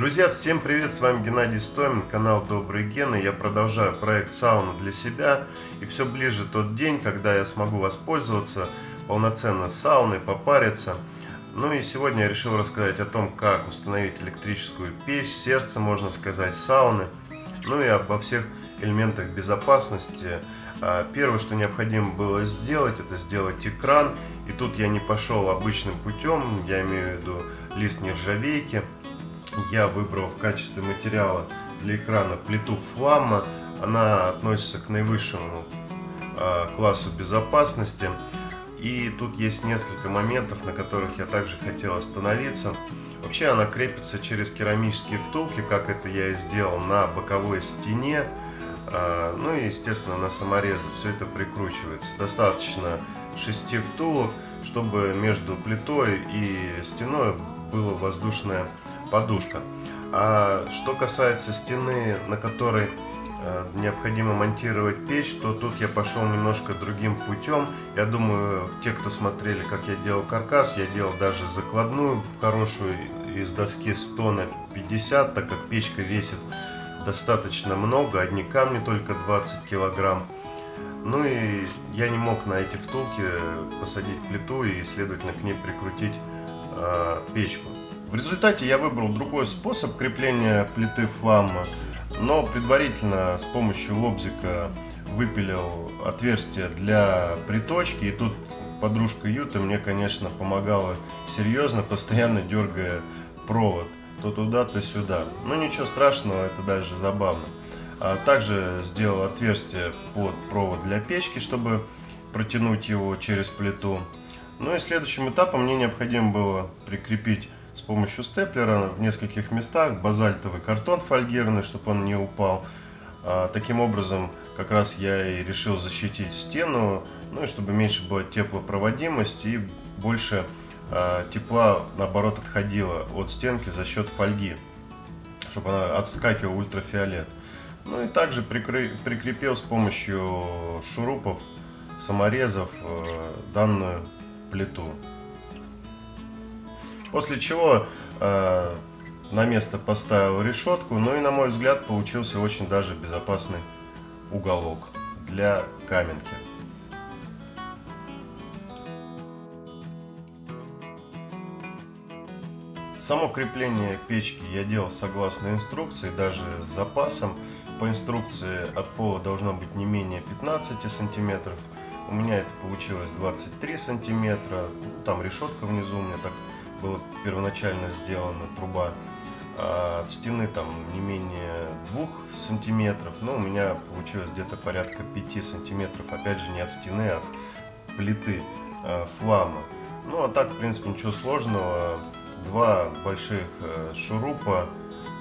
Друзья, всем привет, с вами Геннадий Стомин, канал Добрые Гены. Я продолжаю проект сауна для себя. И все ближе тот день, когда я смогу воспользоваться полноценно сауной, попариться. Ну и сегодня я решил рассказать о том, как установить электрическую печь, сердце, можно сказать, сауны. Ну и обо всех элементах безопасности. А, первое, что необходимо было сделать, это сделать экран. И тут я не пошел обычным путем, я имею в виду лист нержавейки я выбрал в качестве материала для экрана плиту фламма. Она относится к наивысшему э, классу безопасности. И тут есть несколько моментов, на которых я также хотел остановиться. Вообще она крепится через керамические втулки, как это я и сделал, на боковой стене. Э, ну и, естественно, на саморезы все это прикручивается. Достаточно 6 втулок, чтобы между плитой и стеной было воздушное подушка. А что касается стены, на которой э, необходимо монтировать печь, то тут я пошел немножко другим путем. Я думаю, те, кто смотрели, как я делал каркас, я делал даже закладную хорошую из доски 100 на 50, так как печка весит достаточно много, одни камни только 20 килограмм. Ну и я не мог на эти втулки посадить плиту и, следовательно, к ней прикрутить э, печку. В результате я выбрал другой способ крепления плиты фламма, но предварительно с помощью лобзика выпилил отверстие для приточки. И тут подружка Юта мне, конечно, помогала серьезно, постоянно дергая провод то туда, то сюда. Но ничего страшного, это даже забавно. А также сделал отверстие под провод для печки, чтобы протянуть его через плиту. Ну и следующим этапом мне необходимо было прикрепить с помощью степлера в нескольких местах базальтовый картон фольгированный, чтобы он не упал. А, таким образом, как раз я и решил защитить стену, ну и чтобы меньше была теплопроводимость и больше а, тепла, наоборот, отходило от стенки за счет фольги, чтобы она отскакивала ультрафиолет. Ну и также прикры... прикрепил с помощью шурупов, саморезов э, данную плиту. После чего э, на место поставил решетку. Ну и на мой взгляд получился очень даже безопасный уголок для каменки. Само крепление печки я делал согласно инструкции, даже с запасом. По инструкции от пола должно быть не менее 15 сантиметров. У меня это получилось 23 сантиметра. Ну, там решетка внизу у меня так была первоначально сделана труба а от стены там не менее 2 сантиметров, но у меня получилось где-то порядка 5 сантиметров, опять же не от стены, а от плиты э, флама. Ну а так в принципе ничего сложного, два больших э, шурупа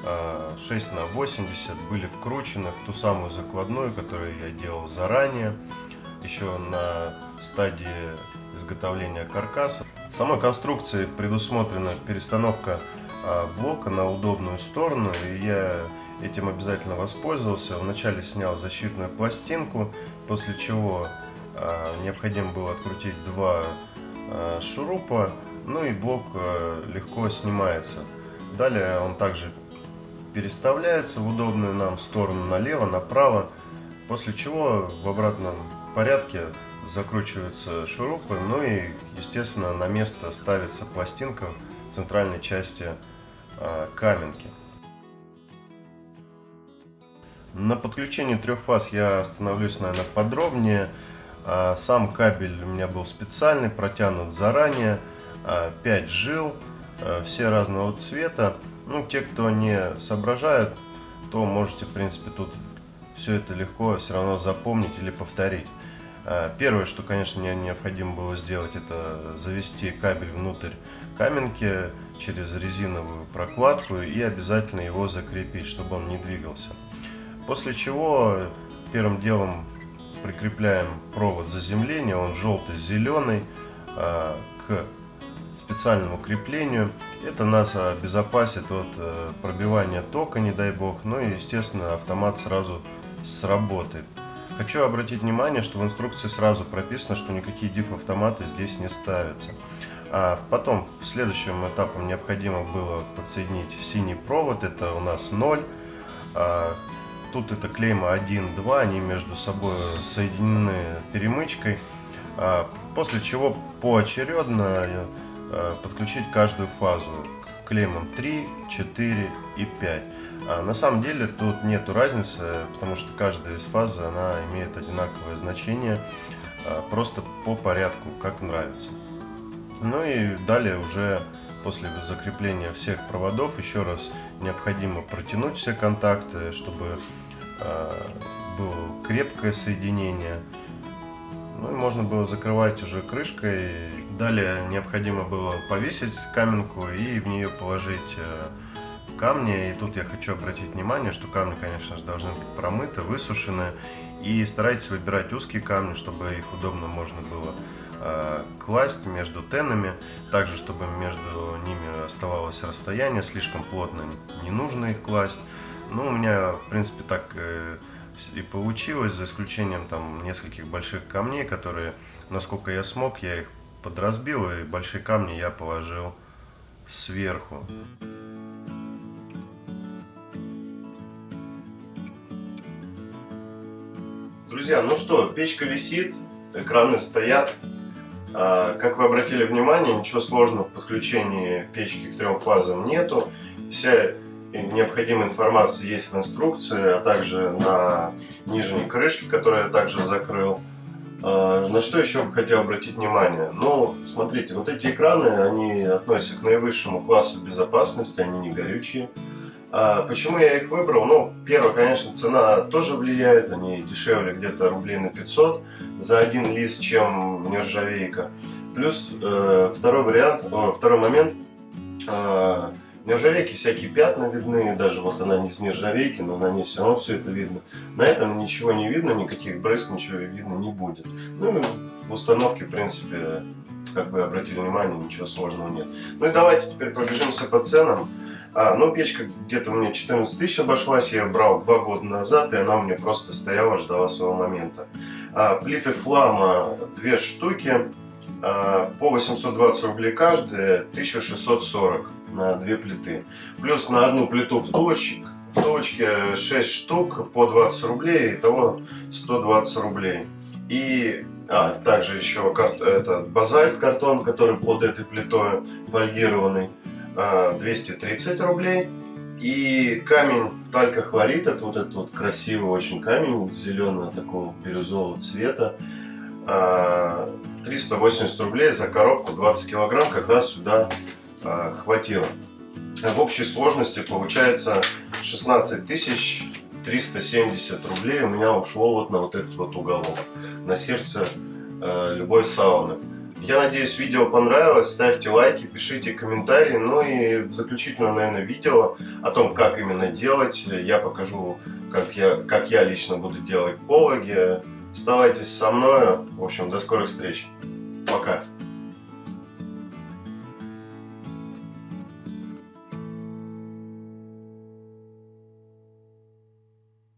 э, 6 на 80 были вкручены в ту самую закладную, которую я делал заранее, еще на стадии изготовления каркаса. Самой конструкции предусмотрена перестановка а, блока на удобную сторону, и я этим обязательно воспользовался. Вначале снял защитную пластинку, после чего а, необходимо было открутить два а, шурупа, ну и блок легко снимается. Далее он также переставляется в удобную нам сторону налево, направо, после чего в обратном порядке закручиваются шурупы, ну и, естественно, на место ставится пластинка в центральной части э, каменки. На подключении трех фаз я остановлюсь, наверное, подробнее. А, сам кабель у меня был специальный, протянут заранее. 5 а, жил, все разного цвета. Ну, те, кто не соображают, то можете, в принципе, тут все это легко все равно запомнить или повторить. А, первое, что, конечно, мне необходимо было сделать, это завести кабель внутрь каменки через резиновую прокладку и обязательно его закрепить, чтобы он не двигался. После чего первым делом прикрепляем провод заземления, он желто-зеленый, а, к специальному креплению. Это нас обезопасит от э, пробивания тока, не дай бог. Ну и, естественно, автомат сразу сработает. Хочу обратить внимание, что в инструкции сразу прописано, что никакие diff-автоматы здесь не ставятся. А потом, следующим этапом необходимо было подсоединить синий провод, это у нас 0. А, тут это клейма 1, 2, они между собой соединены перемычкой. А, после чего поочередно а, подключить каждую фазу к клеймам 3, 4 и 5. А на самом деле тут нету разницы, потому что каждая из фаз она имеет одинаковое значение, а, просто по порядку, как нравится. Ну и далее уже после закрепления всех проводов еще раз необходимо протянуть все контакты, чтобы э, было крепкое соединение. Ну и можно было закрывать уже крышкой. Далее необходимо было повесить каменку и в нее положить э, камни. И тут я хочу обратить внимание, что камни, конечно же, должны быть промыты, высушены. И старайтесь выбирать узкие камни, чтобы их удобно можно было Э, класть между тенами, также чтобы между ними оставалось расстояние, слишком плотно не нужно их класть. Ну, у меня, в принципе, так и получилось, за исключением там нескольких больших камней, которые, насколько я смог, я их подразбил, и большие камни я положил сверху. Друзья, ну что, печка висит, экраны стоят. А, как вы обратили внимание, ничего сложного в подключении печки к трем фазам нету. Вся необходимая информация есть в инструкции, а также на нижней крышке, которую я также закрыл. А, на что еще бы хотел обратить внимание? Ну, смотрите, вот эти экраны, они относятся к наивысшему классу безопасности, они не горючие. А почему я их выбрал? Ну, первое, конечно, цена тоже влияет, они дешевле где-то рублей на 500 за один лист, чем нержавейка. Плюс э, второй вариант, второй момент, э, нержавейки всякие пятна видны, даже вот она не с нержавейки, но на ней все равно все это видно. На этом ничего не видно, никаких брызг, ничего видно не будет. Ну, в установке, в принципе, как бы обратили внимание, ничего сложного нет. Ну и давайте теперь пробежимся по ценам. А, ну, печка где-то мне 14 тысяч обошлась, я ее брал два года назад, и она у меня просто стояла, ждала своего момента. А, плиты флама две штуки, а, по 820 рублей каждая, 1640 на две плиты. Плюс на одну плиту втулочек, втулочки 6 штук по 20 рублей, итого 120 рублей. И а, также еще карт, этот базальт картон, который под этой плитой вольгированный. 230 рублей. И камень талькохлорид, это вот этот вот красивый очень камень, зеленого такого бирюзового цвета. 380 рублей за коробку 20 килограмм как раз сюда а, хватило. В общей сложности получается 16 тысяч 370 рублей у меня ушло вот на вот этот вот уголок, на сердце э, любой сауны. Я надеюсь, видео понравилось. Ставьте лайки, пишите комментарии. Ну и в заключительном, наверное, видео о том, как именно делать, я покажу, как я, как я лично буду делать пологи. Оставайтесь со мной. В общем, до скорых встреч. Пока.